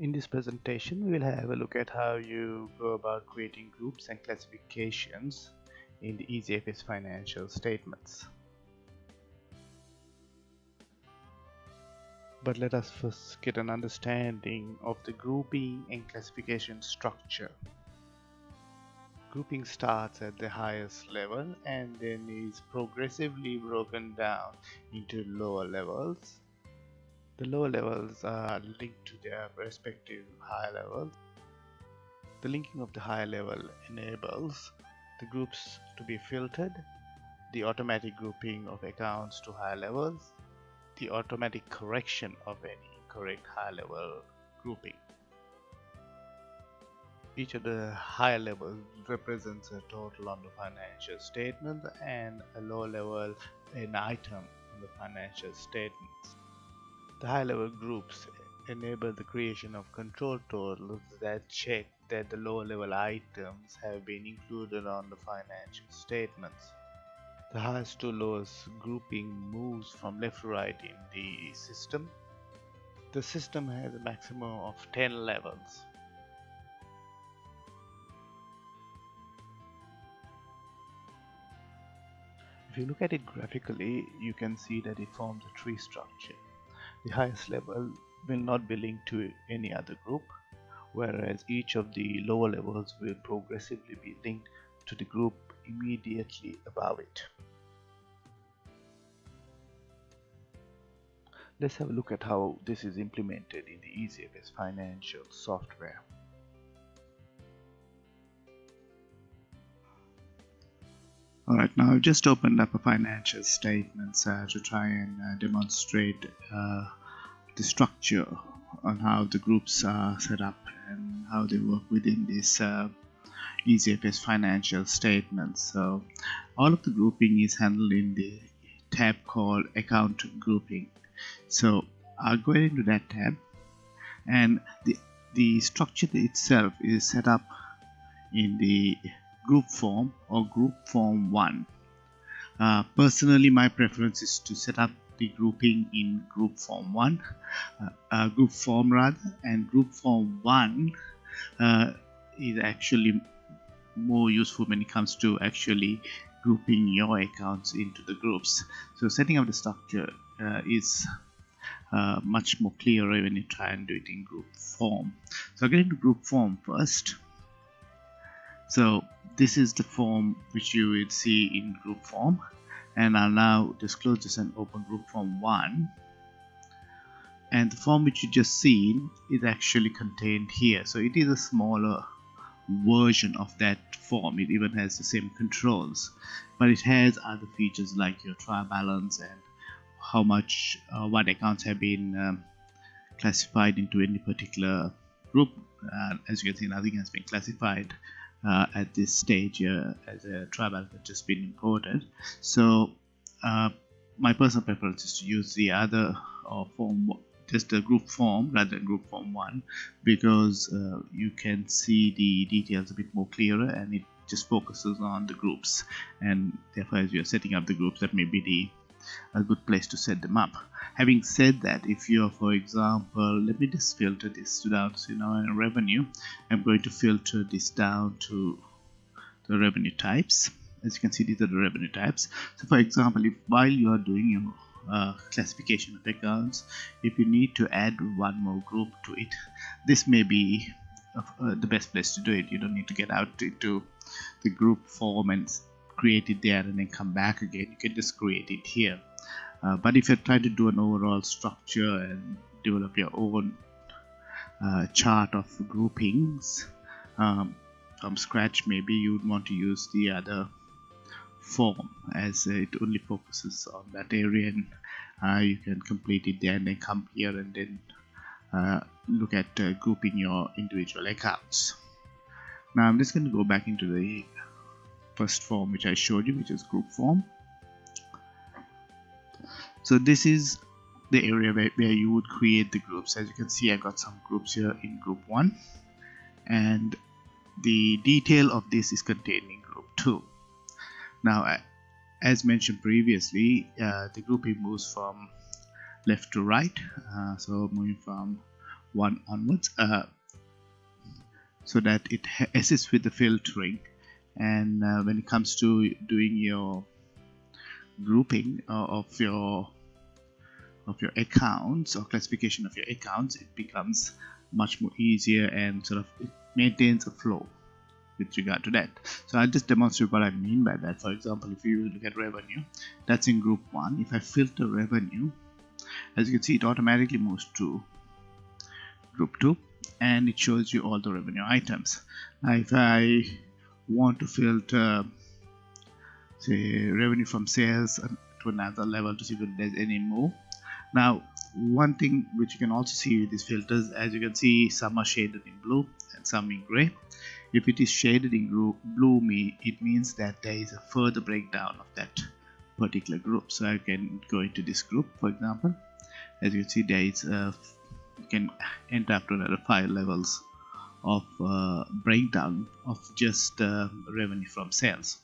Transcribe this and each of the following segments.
In this presentation, we will have a look at how you go about creating groups and classifications in the EasyFS financial statements. But let us first get an understanding of the grouping and classification structure. Grouping starts at the highest level and then is progressively broken down into lower levels the lower levels are linked to their respective higher levels. The linking of the higher level enables the groups to be filtered, the automatic grouping of accounts to higher levels, the automatic correction of any incorrect higher level grouping. Each of the higher levels represents a total on the financial statement and a lower level an item on the financial statements. The high-level groups enable the creation of control totals that check that the lower-level items have been included on the financial statements. The highest to lowest grouping moves from left to right in the system. The system has a maximum of 10 levels. If you look at it graphically, you can see that it forms a tree structure the highest level will not be linked to any other group whereas each of the lower levels will progressively be linked to the group immediately above it. Let's have a look at how this is implemented in the EasyFS financial software. Alright, now I've just opened up a financial statement uh, to try and uh, demonstrate uh, the structure on how the groups are set up and how they work within this uh, financial statement. So all of the grouping is handled in the tab called account grouping. So I'll go into that tab and the, the structure itself is set up in the group form or group form 1 uh, personally my preference is to set up the grouping in group form 1 uh, uh, group form rather and group form 1 uh, is actually more useful when it comes to actually grouping your accounts into the groups. So setting up the structure uh, is uh, much more clearer when you try and do it in group form. So I'll get into group form first. So this is the form which you would see in group form and I'll now disclose this and open group form 1 and the form which you just seen is actually contained here. So it is a smaller version of that form. It even has the same controls but it has other features like your trial balance and how much uh, what accounts have been um, classified into any particular group. Uh, as you can see nothing has been classified uh, at this stage uh, as a trial balance has just been imported. So uh, my personal preference is to use the other uh, form just a group form rather than group form 1 because uh, you can see the details a bit more clearer and it just focuses on the groups. And therefore as you're setting up the groups that may be the a good place to set them up. Having said that if you're for example let me just filter this down to you know revenue I'm going to filter this down to the revenue types. As you can see these are the revenue types. So for example if while you are doing your uh, classification of accounts if you need to add one more group to it this may be uh, the best place to do it. You don't need to get out into the group form and create it there and then come back again you can just create it here. Uh, but if you're trying to do an overall structure and develop your own uh, chart of groupings um, from scratch maybe you would want to use the other form as it only focuses on that area and uh, you can complete it there and then come here and then uh, look at uh, grouping your individual accounts. Now I'm just going to go back into the first form which I showed you which is group form. So this is the area where, where you would create the groups. As you can see I got some groups here in group 1 and the detail of this is contained in group 2 now as mentioned previously uh, the grouping moves from left to right uh, so moving from 1 onwards uh, so that it assists with the filtering and uh, when it comes to doing your grouping uh, of your of your accounts or classification of your accounts it becomes much more easier and sort of it maintains a flow with regard to that. So I'll just demonstrate what I mean by that. For example if you look at revenue that's in group 1 if I filter revenue as you can see it automatically moves to group 2 and it shows you all the revenue items. Now if I want to filter say revenue from sales to another level to see if there's any more. Now one thing which you can also see with these filters as you can see some are shaded in blue and some in gray. If it is shaded in blue me it means that there is a further breakdown of that particular group. So I can go into this group for example. As you can see there is a you can enter up to another five levels of uh, breakdown of just uh, revenue from sales.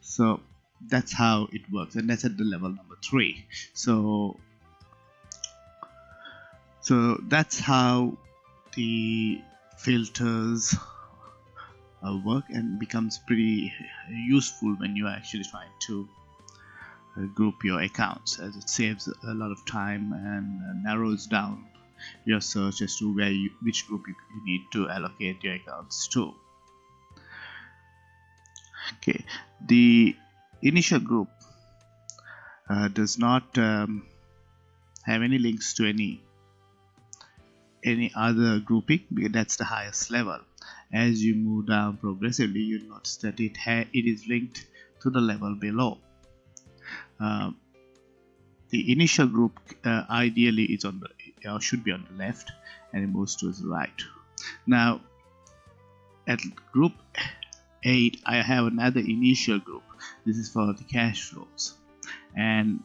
So that's how it works and that's at the level number three. So so that's how the filters uh, work and becomes pretty useful when you're actually trying to uh, group your accounts as it saves a lot of time and uh, narrows down your search as to where you, which group you, you need to allocate your accounts to. Okay the initial group uh, does not um, have any links to any any other grouping because that's the highest level. As you move down progressively you'll notice that it it is linked to the level below. Uh, the initial group uh, ideally is on the or should be on the left and it moves towards the right. Now at group 8 I have another initial group. This is for the cash flows. And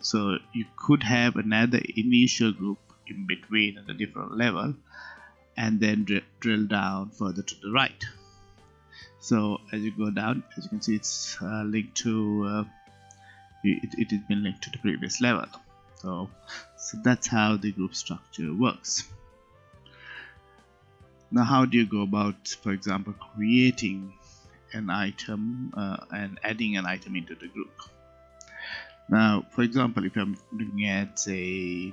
so you could have another initial group in between at a different level and then dr drill down further to the right. So as you go down as you can see it's uh, linked to uh, it, it has been linked to the previous level. So so that's how the group structure works. Now how do you go about for example creating an item uh, and adding an item into the group? Now for example if I'm looking at say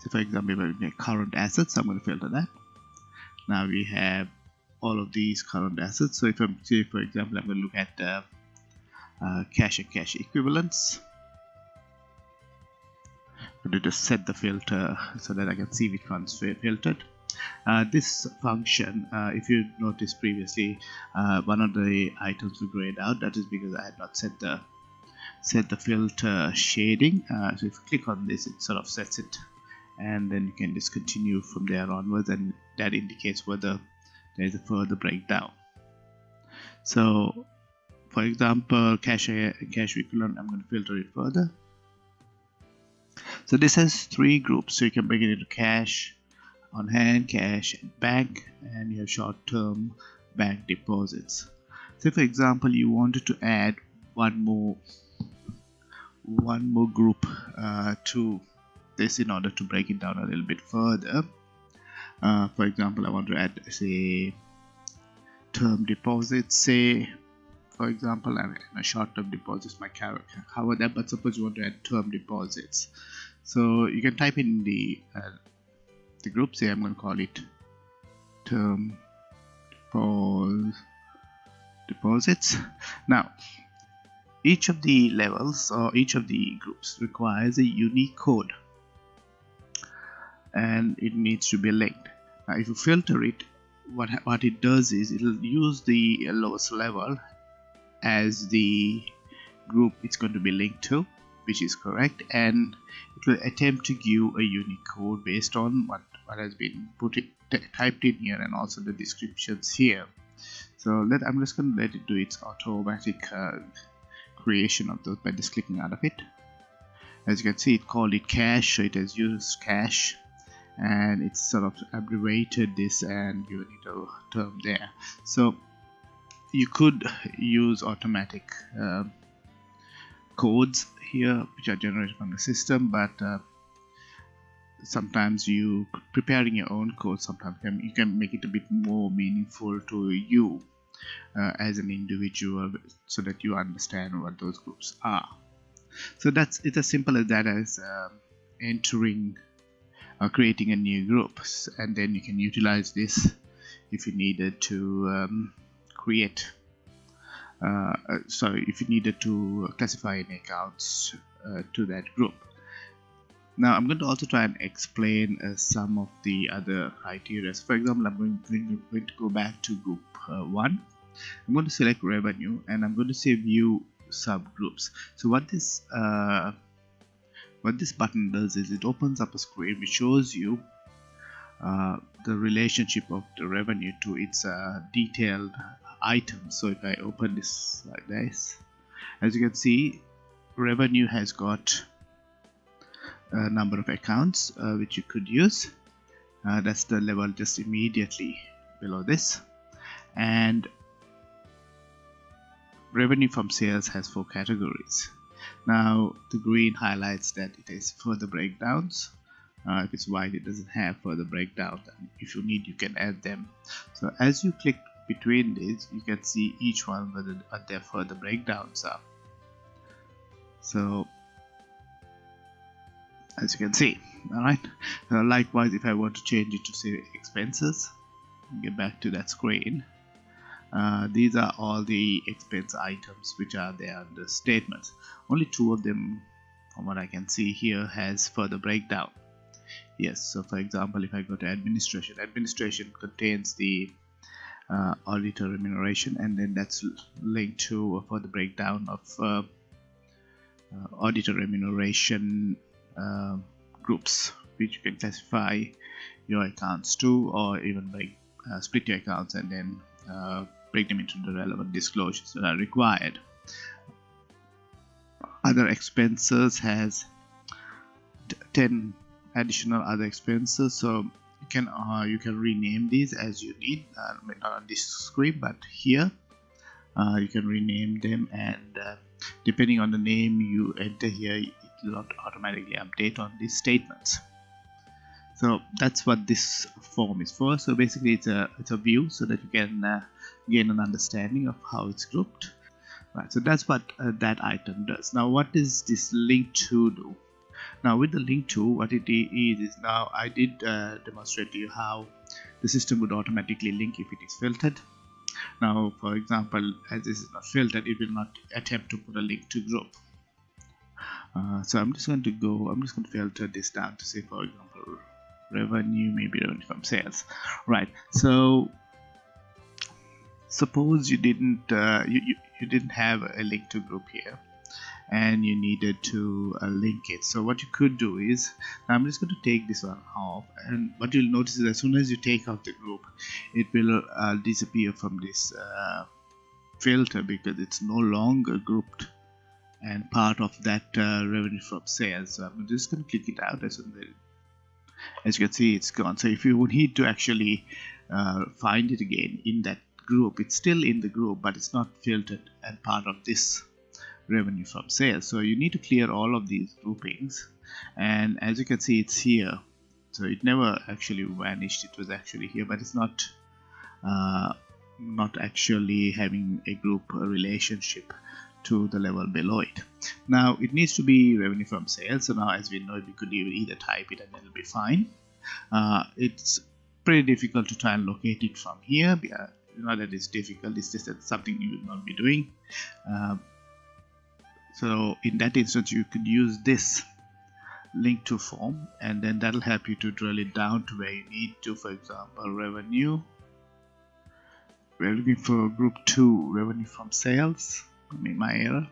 so for example if I'm looking at current assets I'm going to filter that. Now we have all of these current assets. So if I'm say for example I'm going to look at uh, uh, and cash equivalents. I'm going to just set the filter so that I can see which one's filtered? Uh, this function uh, if you noticed previously uh, one of the items were grayed out that is because I had not set the set the filter shading. Uh, so if you click on this it sort of sets it. And then you can just continue from there onwards and that indicates whether there is a further breakdown. So for example cash cash equivalent I'm going to filter it further. So this has three groups. So you can break it into cash on hand cash and bank and you have short-term bank deposits. So for example you wanted to add one more one more group uh, to this in order to break it down a little bit further. Uh, for example I want to add say term deposits. Say for example and a short-term deposits might cover that but suppose you want to add term deposits. So you can type in the uh, the group say I'm going to call it term deposits. Now each of the levels or each of the groups requires a unique code and it needs to be linked. Now if you filter it what what it does is it'll use the lowest level as the group it's going to be linked to which is correct and it will attempt to give a unique code based on what what has been put it, typed in here and also the descriptions here. So let I'm just going to let it do its automatic uh, creation of those by just clicking out of it. As you can see it called it cash so it has used cash and it's sort of abbreviated this and given it a term there. So you could use automatic uh, codes here which are generated from the system but uh, sometimes you preparing your own code sometimes can, you can make it a bit more meaningful to you uh, as an individual so that you understand what those groups are. So that's it's as simple as that as um, entering or creating a new group and then you can utilize this if you needed to um, create uh, uh sorry if you needed to classify any accounts uh, to that group now I'm going to also try and explain uh, some of the other criteria. For example, I'm going, going, going to go back to group uh, 1. I'm going to select revenue and I'm going to say view subgroups. So what this uh, what this button does is it opens up a screen which shows you uh, the relationship of the revenue to its uh, detailed items. So if I open this like this, as you can see, revenue has got a number of accounts uh, which you could use. Uh, that's the level just immediately below this. And revenue from sales has four categories. Now the green highlights that it has further breakdowns. Uh, if it's white it doesn't have further breakdown. If you need you can add them. So as you click between these you can see each one whether what their further breakdowns are. So as you can see alright? Uh, likewise if I want to change it to say expenses get back to that screen. Uh, these are all the expense items which are there under statements only two of them from what I can see here has further breakdown. Yes so for example if I go to administration administration contains the uh, auditor remuneration and then that's linked to for the breakdown of uh, uh auditor remuneration uh, groups which you can classify your accounts to or even break uh, split your accounts and then uh, break them into the relevant disclosures that are required. Other expenses has 10 additional other expenses so can uh, you can rename these as you need. Uh, not on this screen but here. Uh, you can rename them and uh, depending on the name you enter here it will automatically update on these statements. So that's what this form is for. So basically it's a it's a view so that you can uh, gain an understanding of how it's grouped. Right so that's what uh, that item does. Now what does this link to do now with the link to what it is is now I did uh, demonstrate to you how the system would automatically link if it is filtered. Now for example as this is not filtered it will not attempt to put a link to group. Uh, so I'm just going to go I'm just going to filter this down to say for example revenue maybe revenue from sales. Right so suppose you didn't uh, you, you, you didn't have a link to group here and you needed to uh, link it. So what you could do is I'm just going to take this one off and what you'll notice is as soon as you take out the group it will uh, disappear from this uh, filter because it's no longer grouped and part of that uh, revenue from sales so I'm just going to click it out as, as you can see it's gone. So if you need to actually uh, find it again in that group it's still in the group but it's not filtered and part of this revenue from sales. So you need to clear all of these groupings and as you can see it's here. So it never actually vanished. It was actually here but it's not uh, not actually having a group relationship to the level below it. Now it needs to be revenue from sales. So now as we know we could either type it and it'll be fine. Uh, it's pretty difficult to try and locate it from here. Uh, not that it's difficult. It's just that something you will not be doing. Uh, so in that instance you could use this link to form and then that'll help you to drill it down to where you need to. For example revenue. We're looking for group 2 revenue from sales. I mean my error.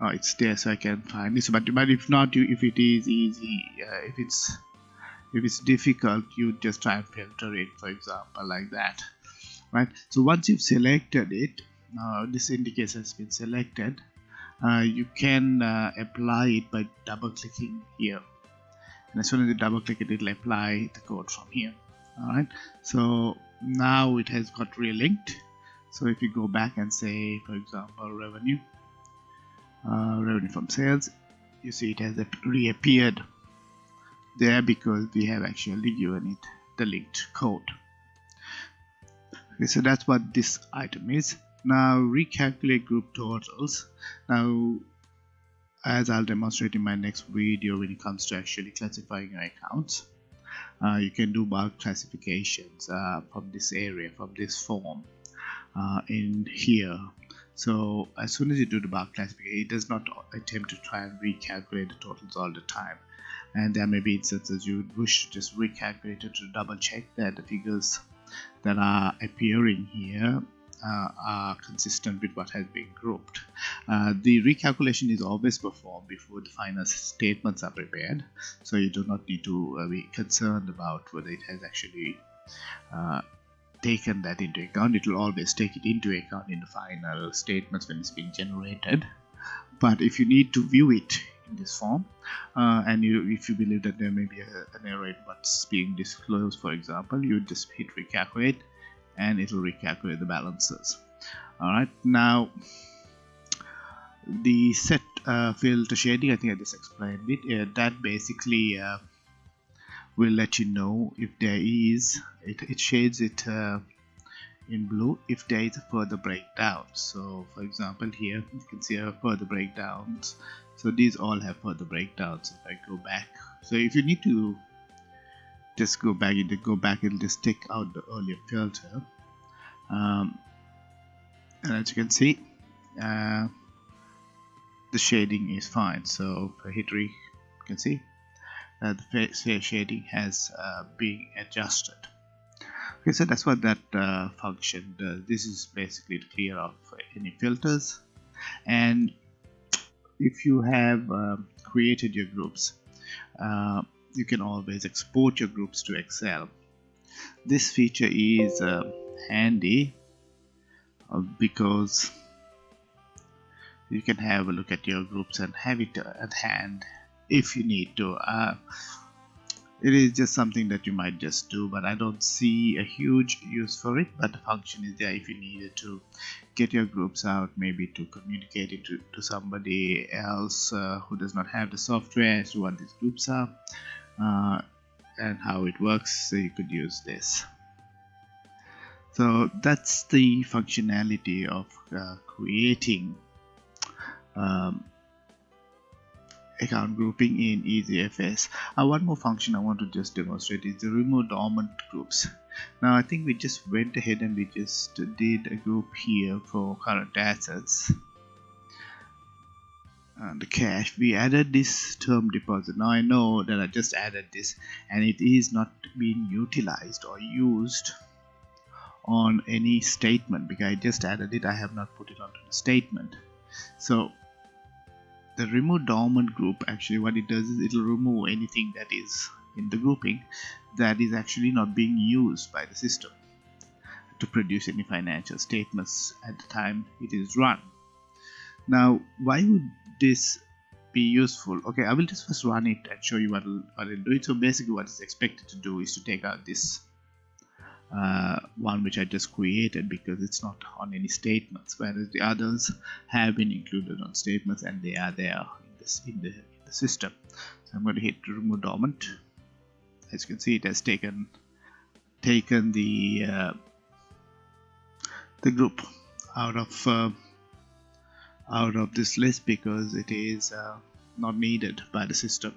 Oh it's there so I can find this. But, but if not you if it is easy uh, if it's if it's difficult you just try and filter it for example like that. Right? So once you've selected it this indicator has been selected. Uh, you can uh, apply it by double clicking here. And as soon as you double click it it'll apply the code from here. Alright? So now it has got relinked. So if you go back and say for example revenue uh, revenue from sales you see it has reappeared there because we have actually given it the linked code. Okay so that's what this item is now recalculate group totals. Now as I'll demonstrate in my next video when it comes to actually classifying your accounts uh, you can do bulk classifications uh, from this area from this form uh, in here. So as soon as you do the bulk classification it does not attempt to try and recalculate the totals all the time. And there may be instances you wish to just recalculate it to double check that the figures that are appearing here are consistent with what has been grouped. Uh, the recalculation is always performed before the final statements are prepared, so you do not need to uh, be concerned about whether it has actually uh, taken that into account. It will always take it into account in the final statements when it's being generated. But if you need to view it in this form, uh, and you, if you believe that there may be a, an error in what's being disclosed, for example, you just hit recalculate and it will recalculate the balances. Alright now the set uh, filter shading I think I just explained it. Uh, that basically uh, will let you know if there is it, it shades it uh, in blue if there is a further breakdown. So for example here you can see a further breakdowns. So these all have further breakdowns if I go back. So if you need to just go back it go back it'll just take out the earlier filter. Um, and as you can see uh, the shading is fine. So for hit you can see that the face shading has uh, been adjusted. Okay so that's what that uh, function does. This is basically to clear off any filters. And if you have uh, created your groups uh, you can always export your groups to Excel. This feature is uh, handy uh, because you can have a look at your groups and have it at hand if you need to. Uh, it is just something that you might just do but I don't see a huge use for it but the function is there if you needed to get your groups out maybe to communicate it to, to somebody else uh, who does not have the software as to what these groups are uh, and how it works so you could use this so that's the functionality of uh, creating um, account grouping in EasyFS. Uh, one more function I want to just demonstrate is the remove dormant groups. Now I think we just went ahead and we just did a group here for current assets and the cash. We added this term deposit. Now I know that I just added this and it is not being utilized or used on any statement because I just added it. I have not put it onto the statement. So the remove dormant group actually what it does is it will remove anything that is in the grouping that is actually not being used by the system to produce any financial statements at the time it is run. Now why would this be useful? Okay I will just first run it and show you what it'll, what it'll do. It so basically what is expected to do is to take out this uh, one which I just created because it's not on any statements whereas the others have been included on statements and they are there in, this, in, the, in the system. So I'm going to hit remove dormant as you can see it has taken taken the uh, the group out of uh, out of this list because it is uh, not needed by the system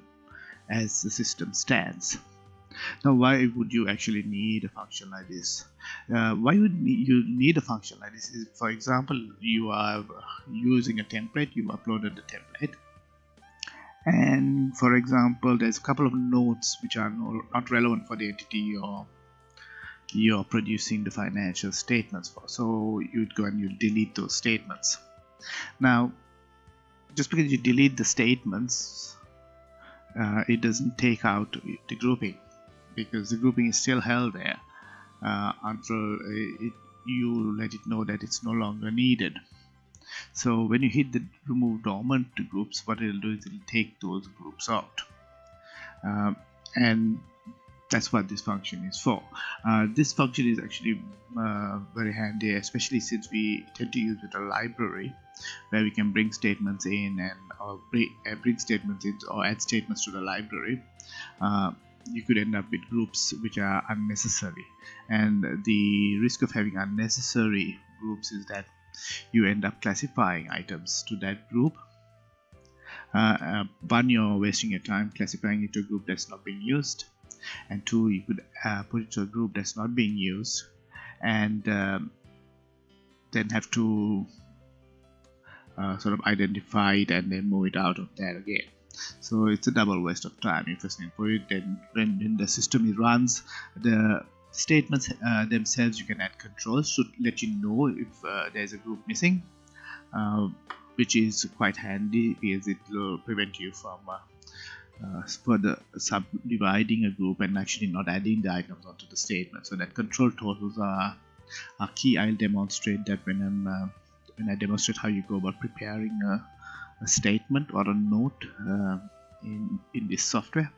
as the system stands. Now why would you actually need a function like this? Uh, why would you need a function like this? Is for example you are using a template you uploaded the template and for example there's a couple of notes which are not relevant for the entity you're you're producing the financial statements for. So you'd go and you delete those statements now just because you delete the statements uh, it doesn't take out the grouping because the grouping is still held there uh, until it, you let it know that it's no longer needed. So when you hit the remove dormant groups what it'll do is it'll take those groups out. Um, and that's what this function is for. Uh, this function is actually uh, very handy especially since we tend to use it a library where we can bring statements in and or bring, uh, bring statements in or add statements to the library. Uh, you could end up with groups which are unnecessary. And the risk of having unnecessary groups is that you end up classifying items to that group. Uh, uh, one you're wasting your time classifying it to a group that's not being used and two you could uh, put it to a group that's not being used and um, then have to uh, sort of identify it and then move it out of there again. So it's a double waste of time if you put it. Then when, when the system runs the statements uh, themselves you can add controls to let you know if uh, there's a group missing uh, which is quite handy because it will prevent you from uh, further subdividing a group and actually not adding the items onto the statement. So that control totals are, are key. I'll demonstrate that when I'm uh, when I demonstrate how you go about preparing a, a statement or a note uh, in in this software.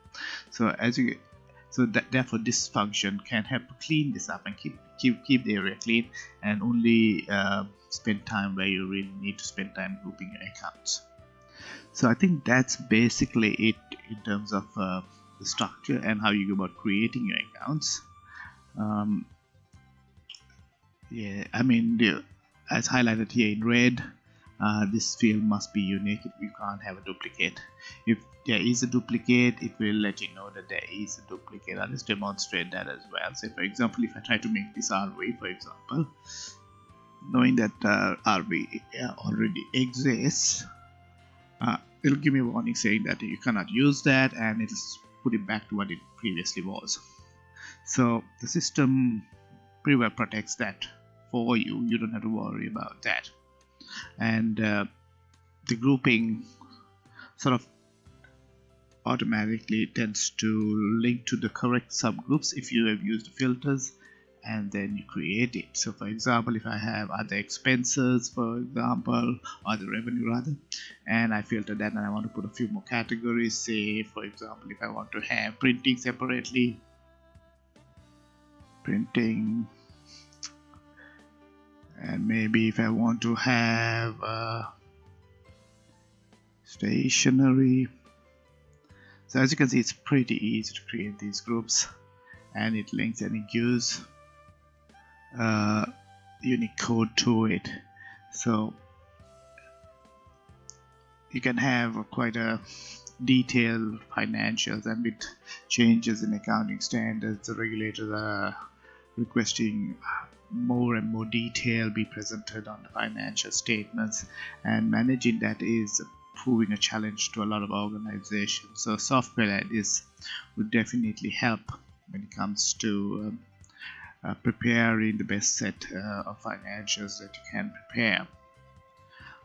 So as you so that therefore this function can help clean this up and keep keep keep the area clean and only uh, spend time where you really need to spend time grouping your accounts so I think that's basically it in terms of uh, the structure and how you go about creating your accounts. Um, yeah I mean the, as highlighted here in red uh, this field must be unique you can't have a duplicate. If there is a duplicate it will let you know that there is a duplicate. I'll just demonstrate that as well. So for example if I try to make this RV for example knowing that uh, RV already exists uh, it'll give me a warning saying that you cannot use that and it'll put it back to what it previously was. So the system pretty well protects that for you. You don't have to worry about that. And uh, the grouping sort of automatically tends to link to the correct subgroups if you have used filters and then you create it. So for example if I have other expenses for example or the revenue rather and I filter that and I want to put a few more categories say for example if I want to have printing separately printing and maybe if I want to have uh, stationery. So as you can see it's pretty easy to create these groups and it links and it gives uh, unique code to it. So you can have quite a detailed financials and with changes in accounting standards the regulators are requesting more and more detail be presented on the financial statements and managing that is proving a challenge to a lot of organizations. So software like this would definitely help when it comes to um, preparing the best set uh, of financials that you can prepare.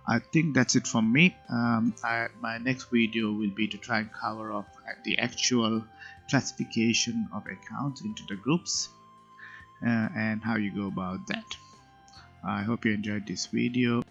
I think that's it from me. Um, I, my next video will be to try and cover up the actual classification of accounts into the groups uh, and how you go about that. I hope you enjoyed this video